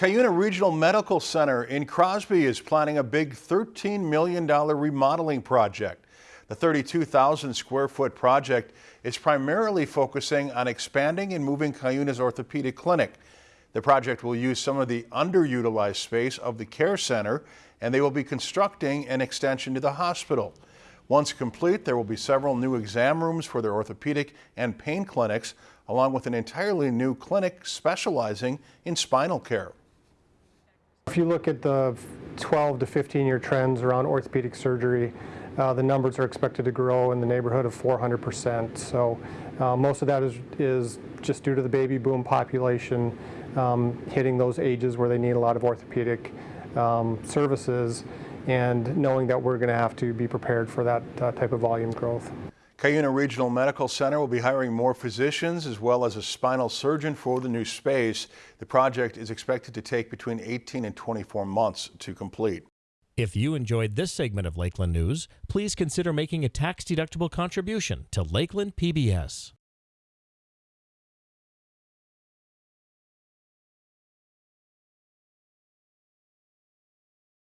Cuyuna Regional Medical Center in Crosby is planning a big $13 million remodeling project. The 32,000 square foot project is primarily focusing on expanding and moving Cuyuna's orthopedic clinic. The project will use some of the underutilized space of the care center and they will be constructing an extension to the hospital. Once complete, there will be several new exam rooms for their orthopedic and pain clinics, along with an entirely new clinic specializing in spinal care. If you look at the 12 to 15 year trends around orthopedic surgery, uh, the numbers are expected to grow in the neighborhood of 400%. So uh, most of that is, is just due to the baby boom population um, hitting those ages where they need a lot of orthopedic um, services and knowing that we're going to have to be prepared for that uh, type of volume growth. Cuyuna Regional Medical Center will be hiring more physicians as well as a spinal surgeon for the new space. The project is expected to take between 18 and 24 months to complete. If you enjoyed this segment of Lakeland News, please consider making a tax-deductible contribution to Lakeland PBS.